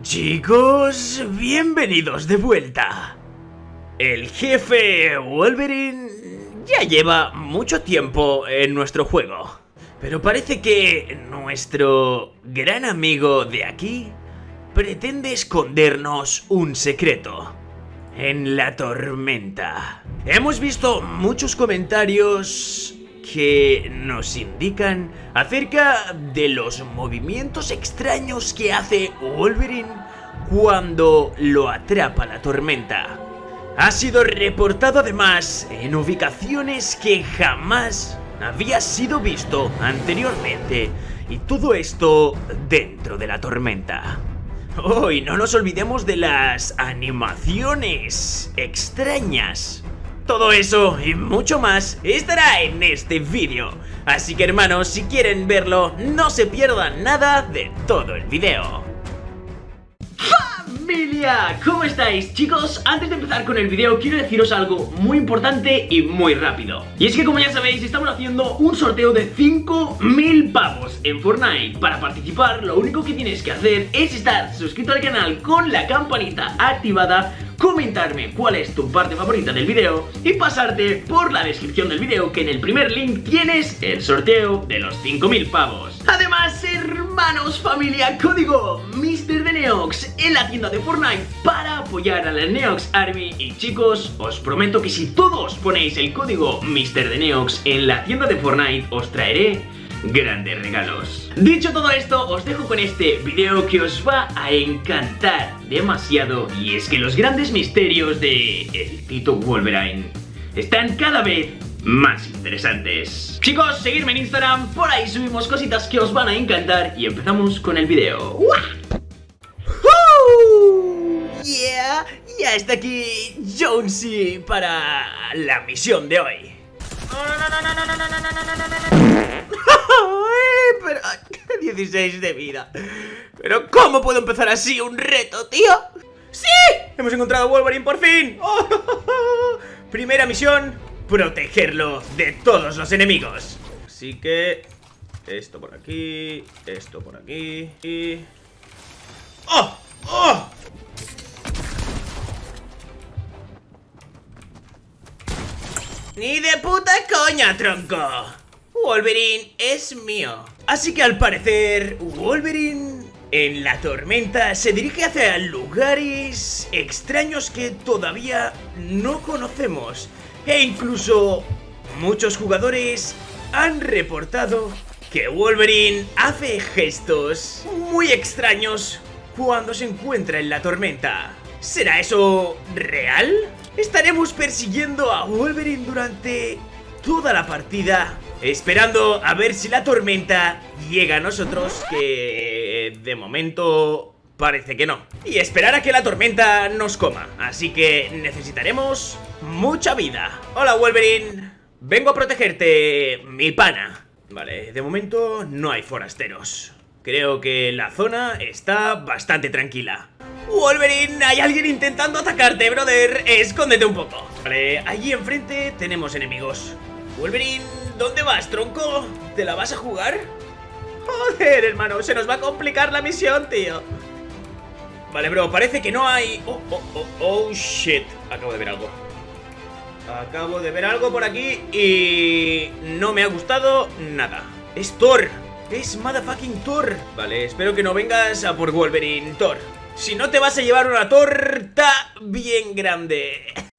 Chicos, bienvenidos de vuelta. El jefe Wolverine ya lleva mucho tiempo en nuestro juego. Pero parece que nuestro gran amigo de aquí pretende escondernos un secreto. En la tormenta. Hemos visto muchos comentarios que nos indican acerca de los movimientos extraños que hace Wolverine cuando lo atrapa la tormenta. Ha sido reportado además en ubicaciones que jamás había sido visto anteriormente y todo esto dentro de la tormenta. Oh, y no nos olvidemos de las animaciones extrañas. Todo eso y mucho más estará en este vídeo. Así que hermanos, si quieren verlo, no se pierdan nada de todo el vídeo. ¡Familia! ¿Cómo estáis? Chicos, antes de empezar con el vídeo quiero deciros algo muy importante y muy rápido. Y es que como ya sabéis, estamos haciendo un sorteo de 5.000 pavos en Fortnite. Para participar, lo único que tienes que hacer es estar suscrito al canal con la campanita activada comentarme cuál es tu parte favorita del video y pasarte por la descripción del video que en el primer link tienes el sorteo de los 5000 pavos. Además, hermanos, familia, código Mr. de Neox en la tienda de Fortnite para apoyar a la Neox Army y chicos, os prometo que si todos ponéis el código Mr. de Neox en la tienda de Fortnite os traeré grandes regalos. Dicho todo esto, os dejo con este video que os va a encantar demasiado y es que los grandes misterios de el Tito Wolverine están cada vez más interesantes. Chicos, seguidme en Instagram, por ahí subimos cositas que os van a encantar y empezamos con el video. Yeah, ya está aquí Jonesy para la misión de hoy. Pero... 16 de vida Pero ¿cómo puedo empezar así un reto, tío? ¡Sí! ¡Hemos encontrado a Wolverine por fin! Primera misión Protegerlo de todos los enemigos Así que... Esto por aquí Esto por aquí Y... ¡Oh! ¡Oh! ¡Ni de puta coña, tronco! Wolverine es mío. Así que al parecer, Wolverine en la tormenta se dirige hacia lugares extraños que todavía no conocemos. E incluso muchos jugadores han reportado que Wolverine hace gestos muy extraños cuando se encuentra en la tormenta. ¿Será eso real? ¿Estaremos persiguiendo a Wolverine durante toda la partida Esperando a ver si la tormenta llega a nosotros Que de momento parece que no. Y esperar a que la tormenta nos coma. Así que necesitaremos mucha vida. Hola Wolverine. Vengo a protegerte, mi pana. Vale, de momento no hay forasteros. Creo que la zona está bastante tranquila. Wolverine, hay alguien intentando atacarte, brother Escóndete un poco. Vale, allí enfrente tenemos enemigos Wolverine, ¿dónde vas, tronco? ¿Te la vas a jugar? Joder, hermano, se nos va a complicar la misión, tío. Vale, bro, parece que no hay... Oh, oh, oh, oh, shit. Acabo de ver algo. Acabo de ver algo por aquí y... No me ha gustado nada. Es Thor. Es motherfucking Thor. Vale, espero que no vengas a por Wolverine, Thor. Si no te vas a llevar una torta bien grande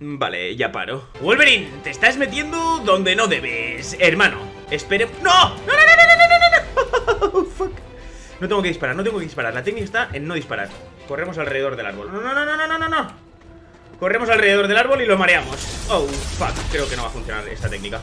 Vale, ya paro Wolverine, te estás metiendo donde no debes Hermano, espere... ¡No! ¡No, no, no, no, no, no! fuck No tengo que disparar, no tengo que disparar La técnica está en no disparar Corremos alrededor del árbol No, no, no, no, no, no, no Corremos alrededor del árbol y lo mareamos Oh, fuck, creo que no va a funcionar esta técnica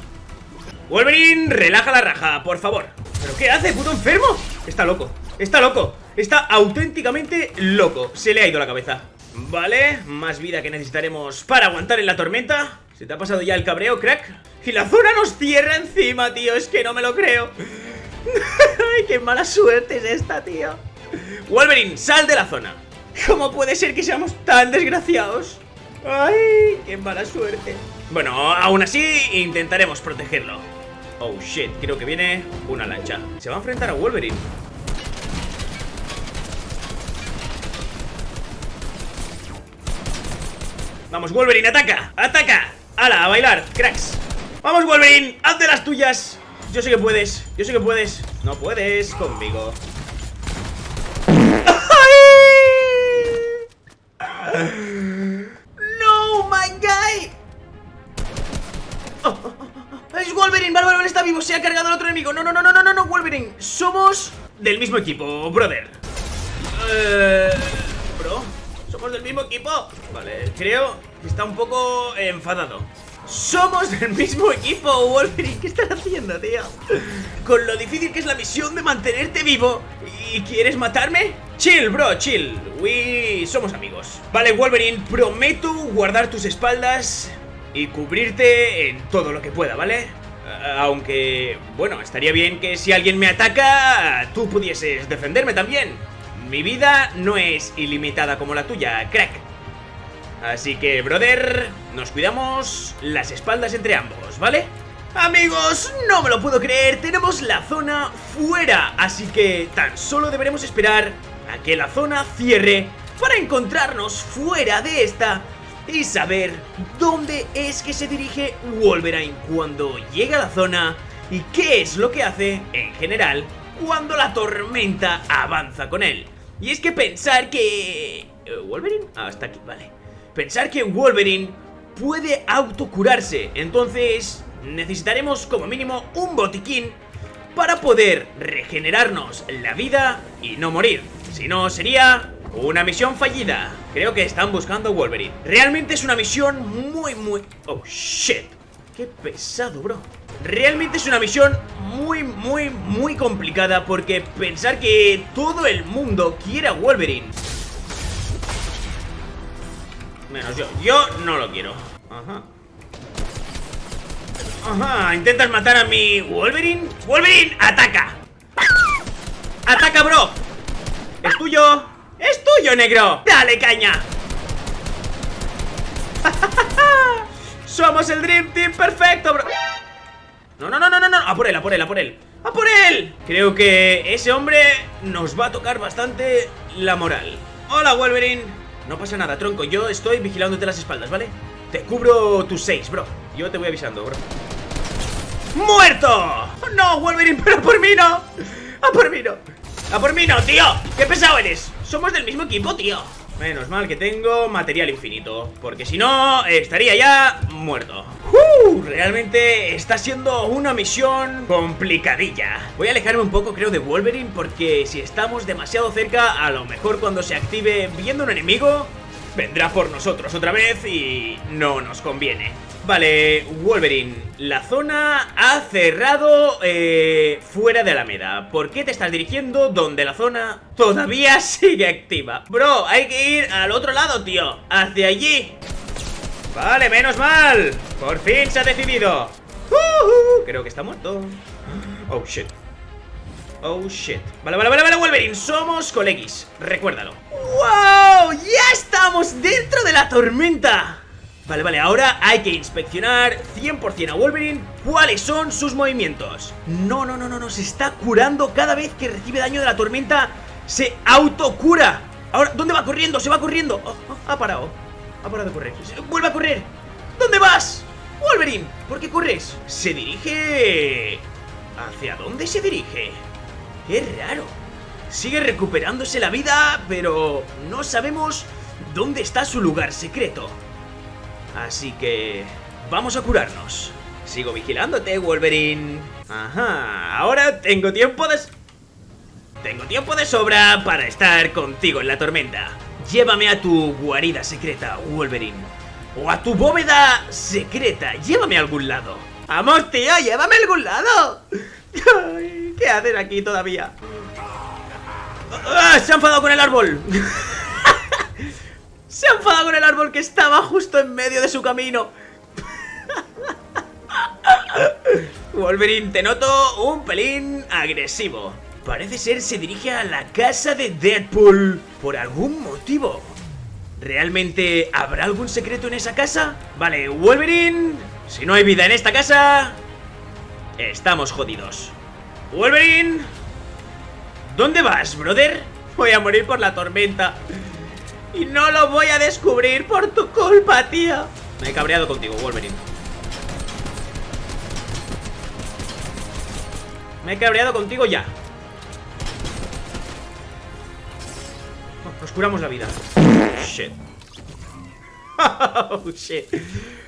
Wolverine, relaja la raja, por favor ¿Pero qué hace, puto enfermo? Está loco, está loco Está auténticamente loco Se le ha ido la cabeza Vale, más vida que necesitaremos para aguantar en la tormenta ¿Se te ha pasado ya el cabreo, crack? Y la zona nos cierra encima, tío Es que no me lo creo Ay, qué mala suerte es esta, tío Wolverine, sal de la zona ¿Cómo puede ser que seamos tan desgraciados? Ay, qué mala suerte Bueno, aún así intentaremos protegerlo Oh shit, creo que viene una lancha. Se va a enfrentar a Wolverine. Vamos, Wolverine, ataca, ataca. ¡Hala, a bailar, cracks! ¡Vamos, Wolverine! ¡Haz de las tuyas! Yo sé que puedes, yo sé que puedes No puedes conmigo ¡No, my guy! Oh, oh, oh, ¡Es Wolverine! ¡Vale, vale, está vivo! ¡Se ha cargado el otro enemigo! ¡No, no, no, no, no, no, no! ¡Wolverine! Somos del mismo equipo, brother Eh... Somos del mismo equipo Vale, creo que está un poco enfadado somos del mismo equipo, Wolverine ¿Qué estás haciendo, tío? Con lo difícil que es la misión de mantenerte vivo ¿Y quieres matarme? Chill, bro, chill We somos amigos Vale, Wolverine, prometo guardar tus espaldas Y cubrirte en todo lo que pueda, ¿vale? Aunque, bueno, estaría bien que si alguien me ataca Tú pudieses defenderme también Mi vida no es ilimitada como la tuya, crack Así que, brother, nos cuidamos las espaldas entre ambos, ¿vale? Amigos, no me lo puedo creer, tenemos la zona fuera, así que tan solo deberemos esperar a que la zona cierre para encontrarnos fuera de esta y saber dónde es que se dirige Wolverine cuando llega a la zona y qué es lo que hace, en general, cuando la tormenta avanza con él. Y es que pensar que... Eh, ¿Wolverine? Ah, está aquí, vale pensar que Wolverine puede autocurarse. Entonces necesitaremos como mínimo un botiquín para poder regenerarnos la vida y no morir. Si no, sería una misión fallida. Creo que están buscando Wolverine. Realmente es una misión muy, muy... Oh, shit. Qué pesado, bro. Realmente es una misión muy, muy, muy complicada porque pensar que todo el mundo quiere a Wolverine Menos yo. Yo no lo quiero. Ajá. Ajá. ¿Intentas matar a mi Wolverine? ¡Wolverine! ¡Ataca! ¡Ataca, bro! ¡Es tuyo! ¡Es tuyo, negro! ¡Dale, caña! ¡Somos el Dream Team perfecto, bro! No, no, no, no, no, no. A por él, a por él, a por él. ¡A por él! Creo que ese hombre nos va a tocar bastante la moral. Hola, Wolverine. No pasa nada, tronco, yo estoy vigilándote las espaldas, ¿vale? Te cubro tus seis, bro Yo te voy avisando, bro ¡Muerto! ¡No, Wolverine, pero por mí no! ¡A por mí no! ¡A por mí no, tío! ¡Qué pesado eres! Somos del mismo equipo, tío Menos mal que tengo material infinito Porque si no, estaría ya muerto. Uh, Realmente está siendo una misión complicadilla. Voy a alejarme un poco creo de Wolverine Porque si estamos demasiado cerca A lo mejor cuando se active viendo un enemigo Vendrá por nosotros otra vez y no nos conviene Vale, Wolverine, la zona ha cerrado eh, fuera de Alameda. ¿Por qué te estás dirigiendo donde la zona todavía sigue activa? Bro, hay que ir al otro lado, tío. Hacia allí. Vale, menos mal. Por fin se ha decidido. Creo que está muerto. Oh, shit. Oh, shit. Vale, vale, vale, vale, Wolverine. Somos colegis. Recuérdalo. ¡Wow! ¡Ya estamos dentro de la tormenta! Vale, vale, ahora hay que inspeccionar 100% a Wolverine cuáles son sus movimientos. No, no, no, no, no, se está curando. Cada vez que recibe daño de la tormenta Se autocura. Ahora, ¿dónde va corriendo? Se va corriendo. Oh, oh, Ha parado, ha parado de correr. Vuelve a correr. ¿Dónde vas? Wolverine, ¿por qué corres? Se dirige... ¿Hacia dónde se dirige? Qué raro. Sigue recuperándose la vida, pero no sabemos dónde está su lugar secreto Así que... Vamos a curarnos. Sigo vigilándote, Wolverine. Ajá, ahora tengo tiempo de... Tengo tiempo de sobra para estar contigo en la tormenta. Llévame a tu guarida secreta, Wolverine. O a tu bóveda secreta. Llévame a algún lado. ¡Vamos, tío! ¡Llévame a algún lado! ¿Qué hacen aquí todavía? ¡Ah! ¡Se ha enfadado con el árbol! Se ha enfadado con el árbol que estaba justo en medio de su camino Wolverine, te noto un pelín agresivo Parece ser se dirige a la casa de Deadpool Por algún motivo ¿Realmente habrá algún secreto en esa casa? Vale, Wolverine Si no hay vida en esta casa estamos jodidos. Wolverine, ¿dónde vas, brother? Voy a morir por la tormenta. Y no lo voy a descubrir por tu culpa, tío. Me he cabreado contigo, Wolverine. Me he cabreado contigo ya. Nos curamos la vida. Shit. Oh, shit.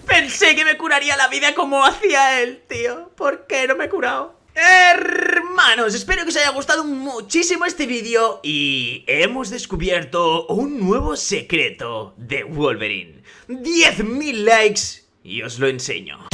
Pensé que me curaría la vida como hacía él, tío. ¿Por qué no me he curado? Hermanos, espero que os haya gustado muchísimo este vídeo y hemos descubierto un nuevo secreto de Wolverine. 10.000 likes y os lo enseño.